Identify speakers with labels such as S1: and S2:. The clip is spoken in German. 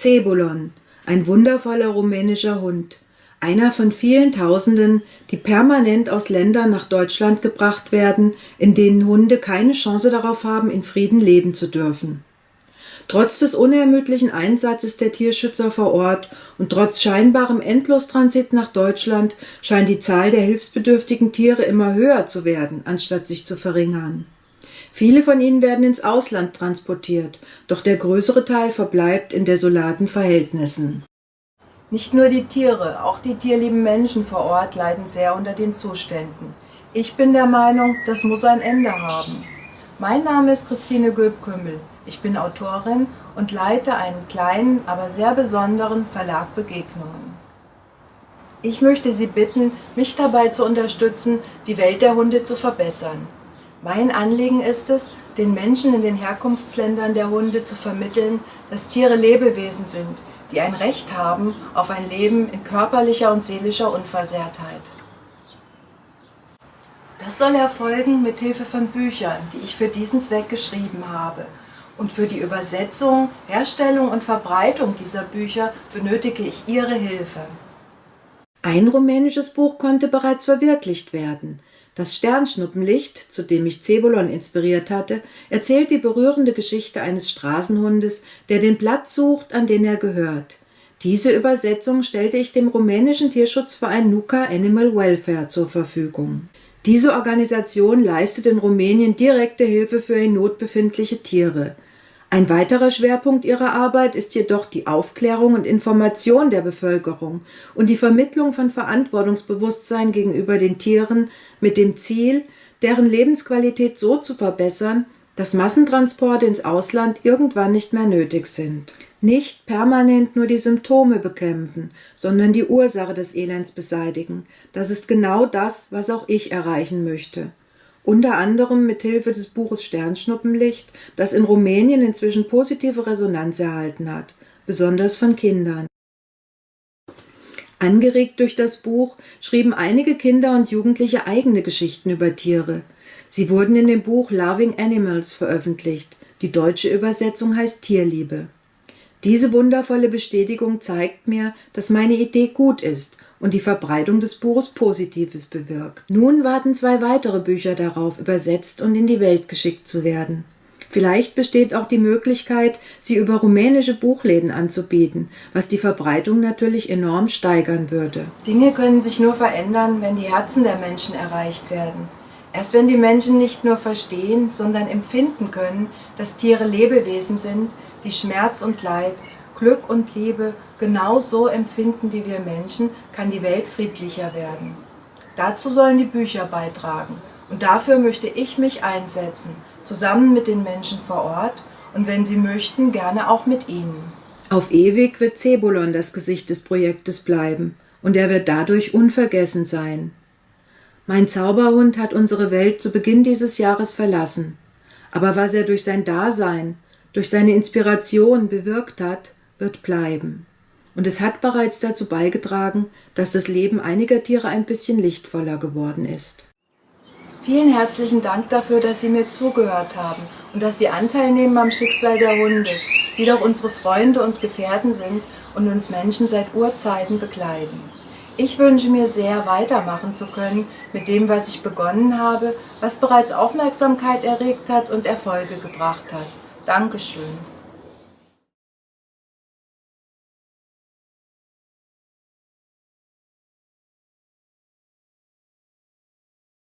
S1: Zebulon, ein wundervoller rumänischer Hund, einer von vielen Tausenden, die permanent aus Ländern nach Deutschland gebracht werden, in denen Hunde keine Chance darauf haben, in Frieden leben zu dürfen. Trotz des unermüdlichen Einsatzes der Tierschützer vor Ort und trotz scheinbarem Endlostransit nach Deutschland scheint die Zahl der hilfsbedürftigen Tiere immer höher zu werden, anstatt sich zu verringern. Viele von ihnen werden ins Ausland transportiert, doch der größere Teil verbleibt in desolaten Verhältnissen.
S2: Nicht nur die Tiere, auch die tierlieben Menschen vor Ort leiden sehr unter den Zuständen. Ich bin der Meinung, das muss ein Ende haben. Mein Name ist Christine Göbkümmel. Ich bin Autorin und leite einen kleinen, aber sehr besonderen Verlag Begegnungen. Ich möchte Sie bitten, mich dabei zu unterstützen, die Welt der Hunde zu verbessern. Mein Anliegen ist es, den Menschen in den Herkunftsländern der Hunde zu vermitteln, dass Tiere Lebewesen sind, die ein Recht haben auf ein Leben in körperlicher und seelischer Unversehrtheit. Das soll erfolgen mit Hilfe von Büchern, die ich für diesen Zweck geschrieben habe – und für die Übersetzung, Herstellung und Verbreitung dieser Bücher benötige ich Ihre Hilfe.
S1: Ein rumänisches Buch konnte bereits verwirklicht werden. Das Sternschnuppenlicht, zu dem mich Zebulon inspiriert hatte, erzählt die berührende Geschichte eines Straßenhundes, der den Platz sucht, an den er gehört. Diese Übersetzung stellte ich dem rumänischen Tierschutzverein Nuka Animal Welfare zur Verfügung. Diese Organisation leistet in Rumänien direkte Hilfe für in Not befindliche Tiere. Ein weiterer Schwerpunkt ihrer Arbeit ist jedoch die Aufklärung und Information der Bevölkerung und die Vermittlung von Verantwortungsbewusstsein gegenüber den Tieren mit dem Ziel, deren Lebensqualität so zu verbessern, dass Massentransporte ins Ausland irgendwann nicht mehr nötig sind. Nicht permanent nur die Symptome bekämpfen, sondern die Ursache des Elends beseitigen. Das ist genau das, was auch ich erreichen möchte unter anderem mit Hilfe des Buches Sternschnuppenlicht, das in Rumänien inzwischen positive Resonanz erhalten hat, besonders von Kindern. Angeregt durch das Buch schrieben einige Kinder und Jugendliche eigene Geschichten über Tiere. Sie wurden in dem Buch Loving Animals veröffentlicht. Die deutsche Übersetzung heißt Tierliebe. Diese wundervolle Bestätigung zeigt mir, dass meine Idee gut ist und die Verbreitung des Buches Positives bewirkt. Nun warten zwei weitere Bücher darauf, übersetzt und in die Welt geschickt zu werden. Vielleicht besteht auch die Möglichkeit, sie über rumänische Buchläden anzubieten, was die Verbreitung natürlich enorm steigern würde.
S2: Dinge können sich nur verändern, wenn die Herzen der Menschen erreicht werden. Erst wenn die Menschen nicht nur verstehen, sondern empfinden können, dass Tiere Lebewesen sind, die Schmerz und Leid, Glück und Liebe genau so empfinden wie wir Menschen, kann die Welt friedlicher werden. Dazu sollen die Bücher beitragen und dafür möchte ich mich einsetzen, zusammen mit den Menschen vor Ort und wenn sie möchten, gerne auch mit ihnen.
S1: Auf ewig wird Zebulon das Gesicht des Projektes bleiben und er wird dadurch unvergessen sein. Mein Zauberhund hat unsere Welt zu Beginn dieses Jahres verlassen, aber was er durch sein Dasein, durch seine Inspiration bewirkt hat, wird bleiben. Und es hat bereits dazu beigetragen, dass das Leben einiger Tiere ein bisschen lichtvoller geworden ist.
S2: Vielen herzlichen Dank dafür, dass Sie mir zugehört haben und dass Sie Anteil nehmen am Schicksal der Hunde, die doch unsere Freunde und Gefährten sind und uns Menschen seit Urzeiten begleiten. Ich wünsche mir sehr, weitermachen zu können mit dem, was ich begonnen habe, was bereits Aufmerksamkeit erregt hat und Erfolge gebracht hat. Dankeschön.